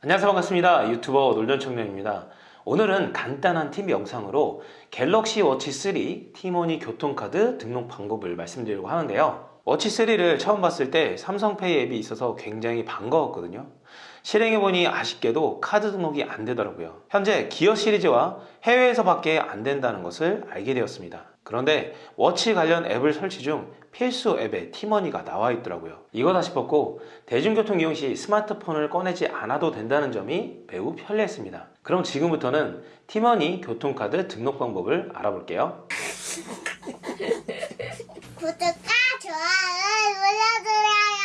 안녕하세요. 반갑습니다. 유튜버 놀전청년입니다. 오늘은 간단한 팁 영상으로 갤럭시 워치 3 티머니 교통카드 등록 방법을 말씀드리려고 하는데요 워치 3를 처음 봤을 때 삼성페이 앱이 있어서 굉장히 반가웠거든요. 실행해보니 아쉽게도 카드 등록이 안 되더라고요. 현재 기어 시리즈와 해외에서 밖에 안 된다는 것을 알게 되었습니다. 그런데 워치 관련 앱을 설치 중 필수 앱에 티머니가 나와 있더라고요. 이거다 싶었고 대중교통 이용 시 스마트폰을 꺼내지 않아도 된다는 점이 매우 편리했습니다. 그럼 지금부터는 티머니 교통카드 등록 방법을 알아볼게요. 구독과 좋아요 눌러주세요.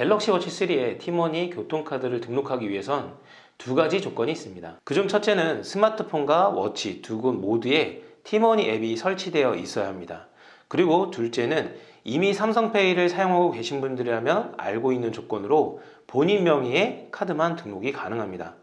갤럭시 워치 3에 티머니 교통카드를 등록하기 위해선 두 가지 조건이 있습니다 그 중 첫째는 스마트폰과 워치 두 곳 모두에 티머니 앱이 설치되어 있어야 합니다 그리고 둘째는 이미 삼성페이를 사용하고 계신 분들이라면 알고 있는 조건으로 본인 명의의 카드만 등록이 가능합니다.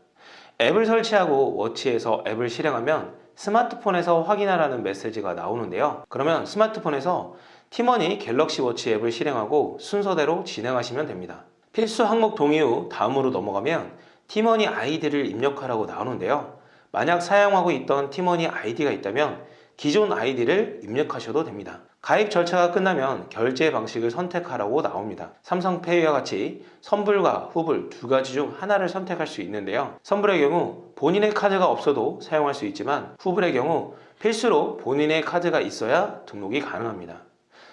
앱을 설치하고 워치에서 앱을 실행하면 스마트폰에서 확인하라는 메시지가 나오는데요. 그러면 스마트폰에서 티머니 갤럭시 워치 앱을 실행하고 순서대로 진행하시면 됩니다. 필수 항목 동의 후 다음으로 넘어가면 티머니 아이디를 입력하라고 나오는데요. 만약 사용하고 있던 티머니 아이디가 있다면 기존 아이디를 입력하셔도 됩니다. 가입 절차가 끝나면 결제 방식을 선택하라고 나옵니다. 삼성페이와 같이 선불과 후불 두 가지 중 하나를 선택할 수 있는데요. 선불의 경우 본인의 카드가 없어도 사용할 수 있지만 후불의 경우 필수로 본인의 카드가 있어야 등록이 가능합니다.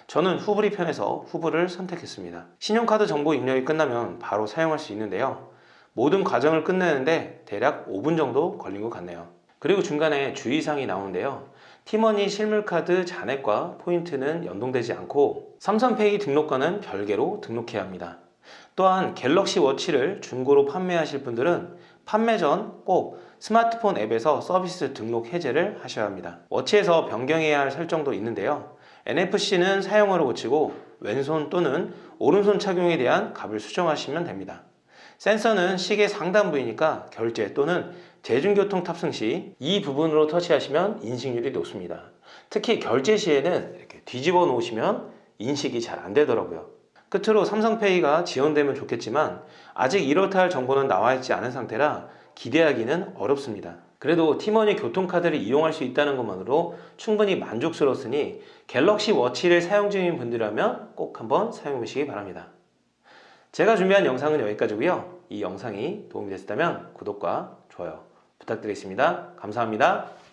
저는 후불이 편해서 후불을 선택했습니다. 신용카드 정보 입력이 끝나면 바로 사용할 수 있는데요. 모든 과정을 끝내는데 대략 5분 정도 걸린 것 같네요. 그리고 중간에 주의사항이 나오는데요. 티머니 실물카드 잔액과 포인트는 연동되지 않고 삼성페이 등록과는 별개로 등록해야 합니다. 또한 갤럭시 워치를 중고로 판매하실 분들은 판매 전 꼭 스마트폰 앱에서 서비스 등록 해제를 하셔야 합니다. 워치에서 변경해야 할 설정도 있는데요. NFC는 사용으로 고치고 왼손 또는 오른손 착용에 대한 값을 수정하시면 됩니다. 센서는 시계 상단 부위니까 결제 또는 대중교통 탑승 시 이 부분으로 터치하시면 인식률이 높습니다. 특히 결제 시에는 이렇게 뒤집어 놓으시면 인식이 잘 안 되더라고요. 끝으로 삼성페이가 지원되면 좋겠지만 아직 이렇다 할 정보는 나와 있지 않은 상태라 기대하기는 어렵습니다. 그래도 티머니 교통카드를 이용할 수 있다는 것만으로 충분히 만족스러웠으니 갤럭시 워치를 사용 중인 분들이라면 꼭 한번 사용해 보시기 바랍니다. 제가 준비한 영상은 여기까지고요. 이 영상이 도움이 됐다면 구독과 좋아요 부탁드리겠습니다. 감사합니다.